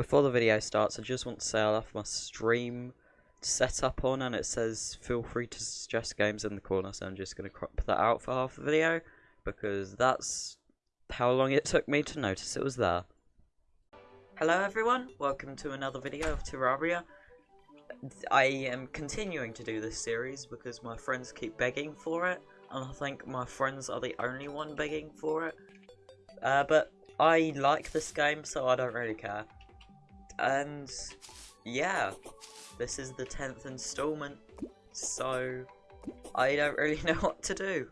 Before the video starts, I just want to say I left my stream setup on and it says feel free to suggest games in the corner, so I'm just going to crop that out for half the video because that's how long it took me to notice it was there. Hello everyone, welcome to another video of Terraria. I am continuing to do this series because my friends keep begging for it, and I think my friends are the only one begging for it. Uh, but I like this game, so I don't really care. And yeah, this is the 10th installment, so I don't really know what to do.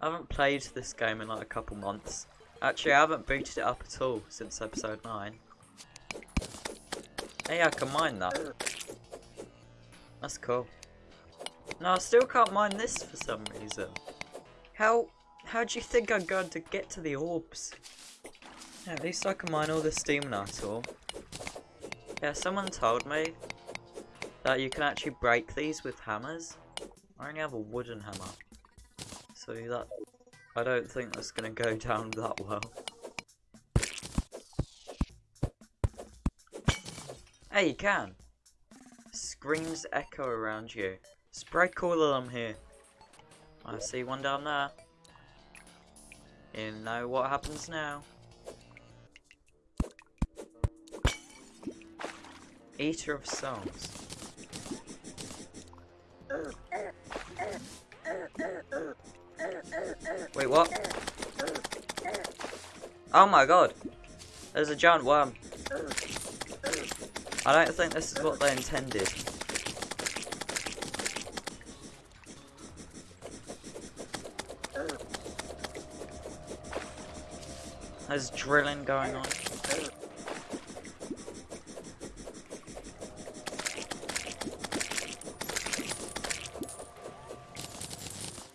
I haven't played this game in like a couple months. Actually, I haven't booted it up at all since episode 9. Hey, I can mine that. That's cool. No, I still can't mine this for some reason. How, how do you think I'm going to get to the orbs? Yeah, at least I can mine all this Demonite ore. Yeah, someone told me that you can actually break these with hammers. I only have a wooden hammer. So that, I don't think that's going to go down that well. Hey, you can. Screams echo around you. Spray of them here. I see one down there. You know what happens now. Eater of souls. Wait, what? Oh my god! There's a giant worm. I don't think this is what they intended. There's drilling going on.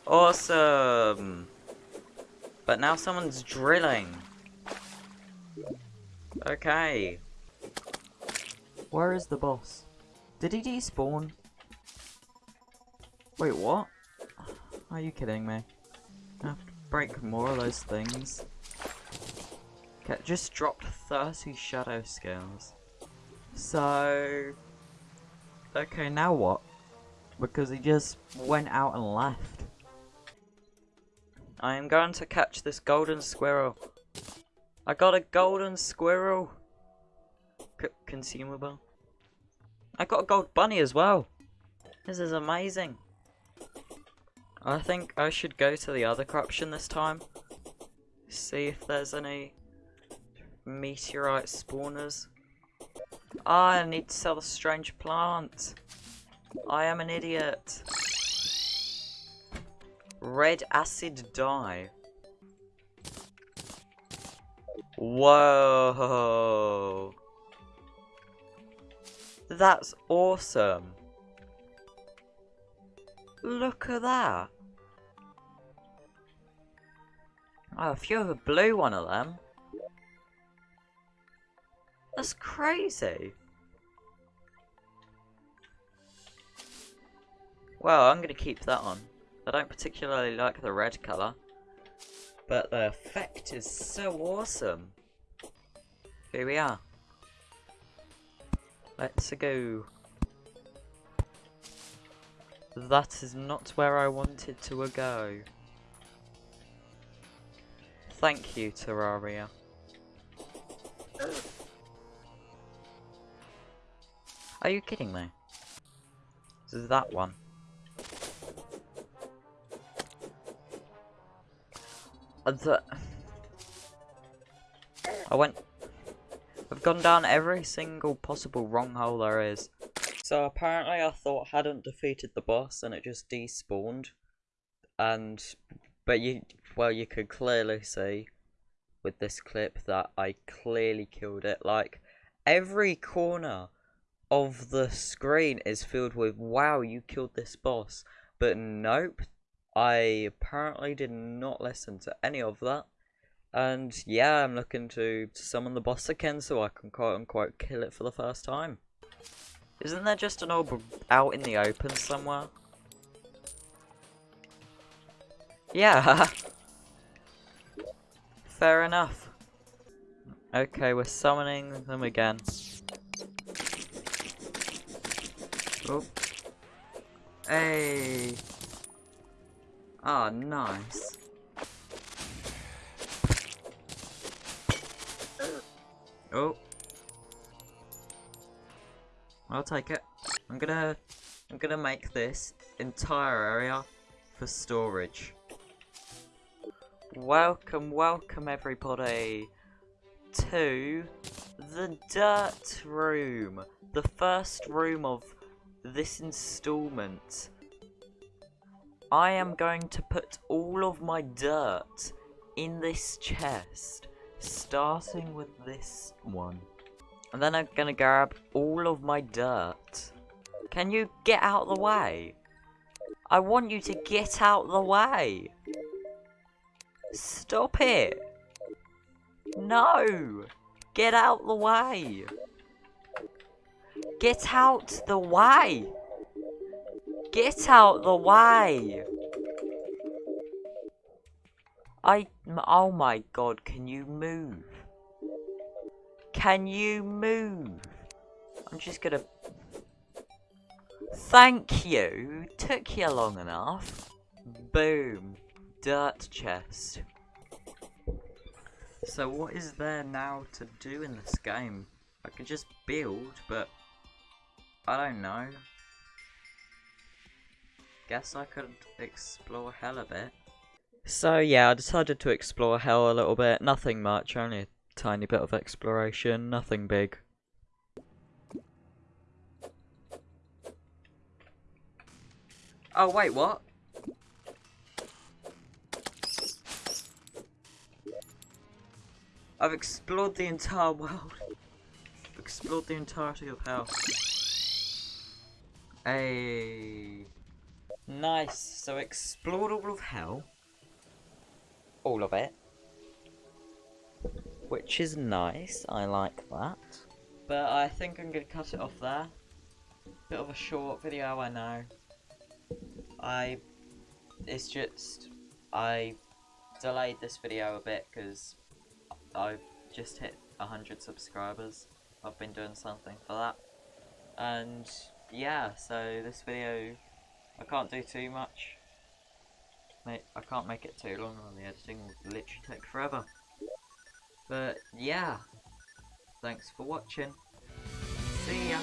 Awesome! But now someone's drilling. Okay. Where is the boss? Did he despawn? Wait, what? Are you kidding me? I have to break more of those things. Okay, just dropped 30 shadow scales. So... Okay, now what? Because he just went out and left. I am going to catch this golden squirrel. I got a golden squirrel consumable. I got a gold bunny as well. This is amazing. I think I should go to the other corruption this time. See if there's any meteorite spawners. Ah, I need to sell the strange plant. I am an idiot. Red acid dye. Whoa. That's awesome. Look at that. Oh, if you have a blue one of them. That's crazy. Well, I'm going to keep that on. I don't particularly like the red colour. But the effect is so awesome. Here we are. Let's go. That is not where I wanted to go. Thank you, Terraria. Are you kidding me? This is that one. The uh, I went I've gone down every single possible wrong hole there is. So apparently I thought I hadn't defeated the boss and it just despawned. And, but you, well you could clearly see with this clip that I clearly killed it. Like, every corner of the screen is filled with, wow, you killed this boss. But nope, I apparently did not listen to any of that. And yeah, I'm looking to summon the boss again so I can quote unquote kill it for the first time. Isn't there just an orb out in the open somewhere? Yeah. Fair enough. Okay, we're summoning them again. Oh. Hey. Ah, nice. Oh. I'll take it. I'm gonna I'm gonna make this entire area for storage. Welcome, welcome everybody to the dirt room. The first room of this installment. I am going to put all of my dirt in this chest, starting with this one. And then I'm gonna grab all of my dirt. Can you get out the way? I want you to get out the way. Stop it. No. Get out the way. Get out the way. Get out the way. I, oh my god, can you move? Can you move? I'm just gonna... Thank you! Took you long enough. Boom. Dirt chest. So what is there now to do in this game? I could just build, but... I don't know. Guess I could explore hell a bit. So yeah, I decided to explore hell a little bit. Nothing much, only a tiny bit of exploration, nothing big. Oh wait, what? I've explored the entire world. explored the entirety of hell. Hey. Nice. So explored all of hell. All of it which is nice. I like that. But I think I'm going to cut it off there. Bit of a short video, I know. I... It's just... I delayed this video a bit because I've just hit 100 subscribers. I've been doing something for that. And yeah, so this video, I can't do too much. I can't make it too long on the editing, will literally take forever. But yeah, thanks for watching. See ya.